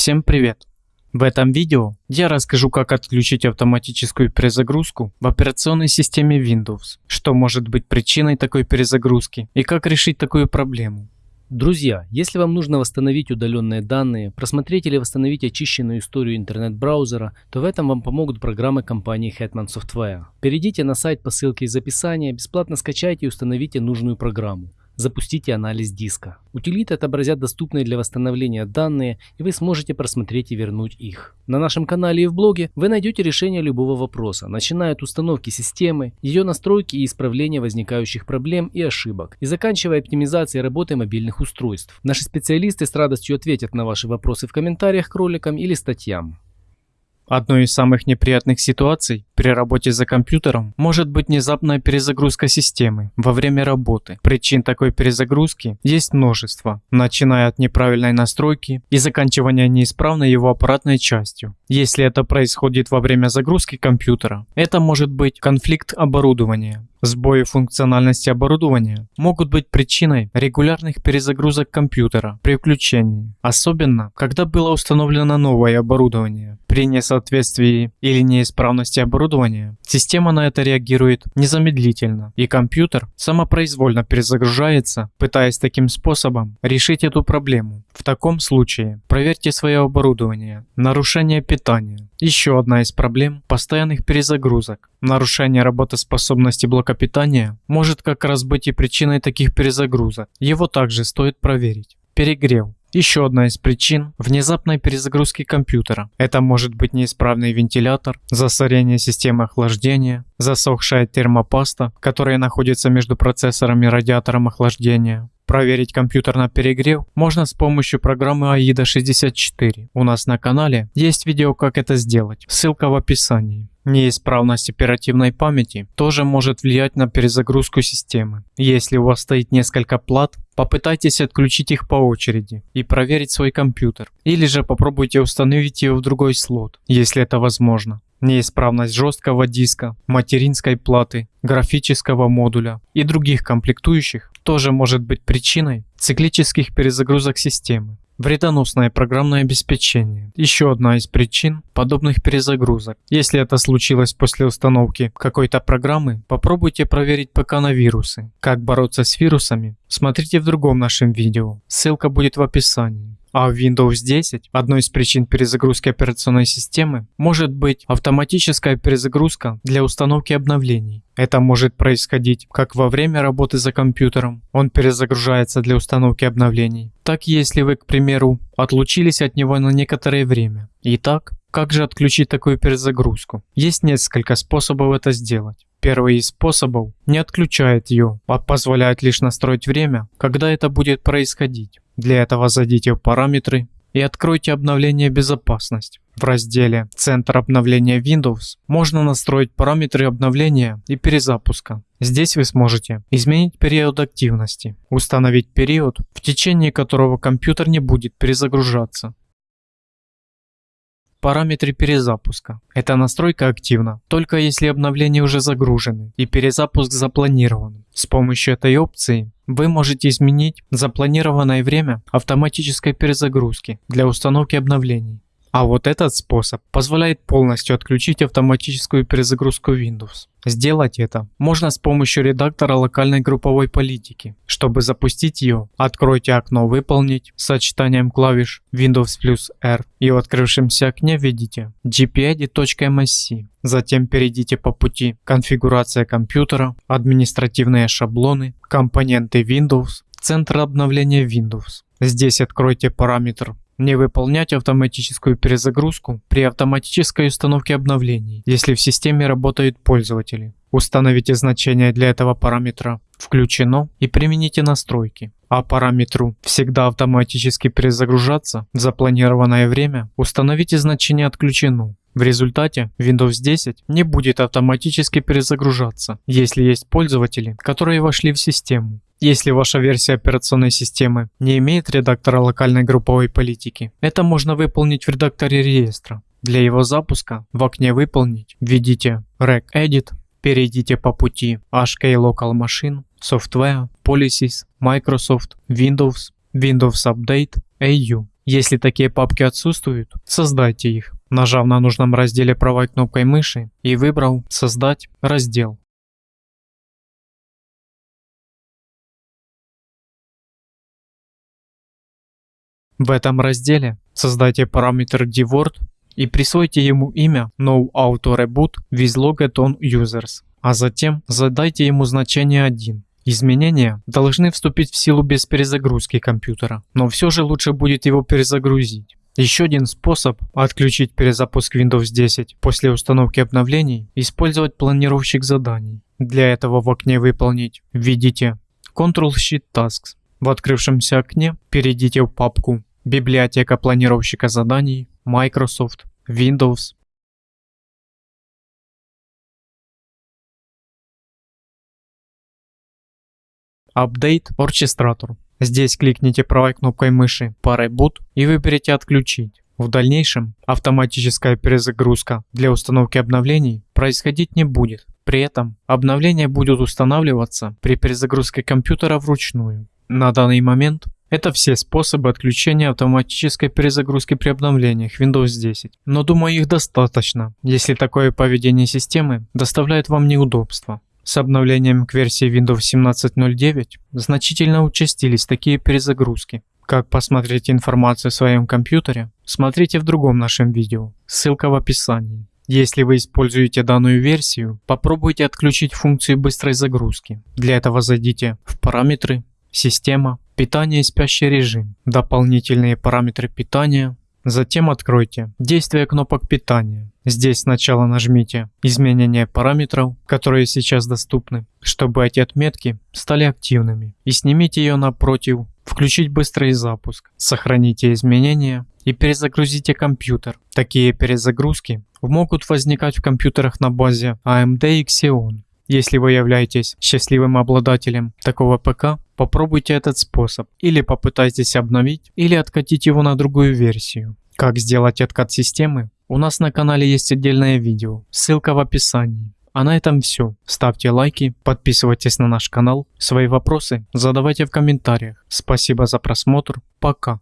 Всем привет! В этом видео я расскажу как отключить автоматическую перезагрузку в операционной системе Windows, что может быть причиной такой перезагрузки и как решить такую проблему. Друзья, если вам нужно восстановить удаленные данные, просмотреть или восстановить очищенную историю интернет-браузера, то в этом вам помогут программы компании Hetman Software. Перейдите на сайт по ссылке из описания, бесплатно скачайте и установите нужную программу запустите анализ диска. Утилиты отобразят доступные для восстановления данные, и вы сможете просмотреть и вернуть их. На нашем канале и в блоге вы найдете решение любого вопроса, начиная от установки системы, ее настройки и исправления возникающих проблем и ошибок, и заканчивая оптимизацией работы мобильных устройств. Наши специалисты с радостью ответят на ваши вопросы в комментариях к роликам или статьям. Одной из самых неприятных ситуаций при работе за компьютером может быть внезапная перезагрузка системы во время работы. Причин такой перезагрузки есть множество, начиная от неправильной настройки и заканчивая неисправной его аппаратной частью. Если это происходит во время загрузки компьютера, это может быть конфликт оборудования, Сбои функциональности оборудования могут быть причиной регулярных перезагрузок компьютера при включении, особенно когда было установлено новое оборудование. При несоответствии или неисправности оборудования система на это реагирует незамедлительно, и компьютер самопроизвольно перезагружается, пытаясь таким способом решить эту проблему. В таком случае проверьте свое оборудование. Нарушение питания. Еще одна из проблем постоянных перезагрузок. Нарушение работоспособности блока питания может как раз быть и причиной таких перезагрузок. Его также стоит проверить. Перегрев. Еще одна из причин – внезапной перезагрузки компьютера. Это может быть неисправный вентилятор, засорение системы охлаждения, засохшая термопаста, которая находится между процессором и радиатором охлаждения, Проверить компьютер на перегрев можно с помощью программы AIDA 64. У нас на канале есть видео как это сделать, ссылка в описании. Неисправность оперативной памяти тоже может влиять на перезагрузку системы. Если у вас стоит несколько плат, попытайтесь отключить их по очереди и проверить свой компьютер. Или же попробуйте установить ее в другой слот, если это возможно неисправность жесткого диска, материнской платы, графического модуля и других комплектующих тоже может быть причиной циклических перезагрузок системы. Вредоносное программное обеспечение – еще одна из причин подобных перезагрузок. Если это случилось после установки какой-то программы, попробуйте проверить ПК на вирусы. Как бороться с вирусами? Смотрите в другом нашем видео, ссылка будет в описании. А в Windows 10 одной из причин перезагрузки операционной системы может быть автоматическая перезагрузка для установки обновлений. Это может происходить как во время работы за компьютером, он перезагружается для установки обновлений, так если вы, к примеру, отлучились от него на некоторое время. Итак, как же отключить такую перезагрузку? Есть несколько способов это сделать. Первый из способов не отключает ее, а позволяет лишь настроить время, когда это будет происходить. Для этого зайдите в параметры и откройте обновление безопасность. В разделе «Центр обновления Windows» можно настроить параметры обновления и перезапуска. Здесь вы сможете изменить период активности, установить период, в течение которого компьютер не будет перезагружаться, Параметры перезапуска. Эта настройка активна, только если обновления уже загружены и перезапуск запланирован. С помощью этой опции вы можете изменить запланированное время автоматической перезагрузки для установки обновлений. А вот этот способ позволяет полностью отключить автоматическую перезагрузку Windows. Сделать это можно с помощью редактора локальной групповой политики. Чтобы запустить ее, откройте окно «Выполнить» с сочетанием клавиш Windows плюс R и в открывшемся окне введите gpedit.msc. Затем перейдите по пути «Конфигурация компьютера», «Административные шаблоны», «Компоненты Windows», «Центр обновления Windows». Здесь откройте параметр не выполнять автоматическую перезагрузку при автоматической установке обновлений, если в системе работают пользователи. Установите значение для этого параметра «Включено» и примените настройки. А параметру «Всегда автоматически перезагружаться» в запланированное время установите значение «Отключено». В результате Windows 10 не будет автоматически перезагружаться, если есть пользователи, которые вошли в систему. Если ваша версия операционной системы не имеет редактора локальной групповой политики, это можно выполнить в редакторе реестра. Для его запуска в окне «Выполнить» введите regedit, перейдите по пути HK Local Machine, Software, Policies, Microsoft, Windows, Windows Update, AU. Если такие папки отсутствуют, создайте их, нажав на нужном разделе правой кнопкой мыши и выбрав «Создать раздел». В этом разделе создайте параметр dword и присвойте ему имя noAutoReboot with logged on users, а затем задайте ему значение 1. Изменения должны вступить в силу без перезагрузки компьютера, но все же лучше будет его перезагрузить. Еще один способ отключить перезапуск Windows 10 после установки обновлений – использовать планировщик заданий. Для этого в окне «Выполнить» введите Ctrl-Shift Tasks. В открывшемся окне перейдите в папку Библиотека планировщика заданий, Microsoft, Windows. Update Orchestrator. Здесь кликните правой кнопкой мыши по Reboot и выберите «Отключить». В дальнейшем автоматическая перезагрузка для установки обновлений происходить не будет. При этом обновления будут устанавливаться при перезагрузке компьютера вручную. На данный момент это все способы отключения автоматической перезагрузки при обновлениях Windows 10. Но думаю их достаточно, если такое поведение системы доставляет вам неудобства. С обновлением к версии Windows 17.09 значительно участились такие перезагрузки. Как посмотреть информацию в своем компьютере, смотрите в другом нашем видео, ссылка в описании. Если вы используете данную версию, попробуйте отключить функцию быстрой загрузки. Для этого зайдите в параметры, система, Питание и спящий режим. Дополнительные параметры питания. Затем откройте действие кнопок питания. Здесь сначала нажмите изменение параметров, которые сейчас доступны, чтобы эти отметки стали активными. И снимите ее напротив включить быстрый запуск. Сохраните изменения и перезагрузите компьютер. Такие перезагрузки могут возникать в компьютерах на базе AMD и Xeon. Если вы являетесь счастливым обладателем такого ПК, попробуйте этот способ или попытайтесь обновить или откатить его на другую версию. Как сделать откат системы? У нас на канале есть отдельное видео, ссылка в описании. А на этом все. Ставьте лайки, подписывайтесь на наш канал, свои вопросы задавайте в комментариях. Спасибо за просмотр, пока.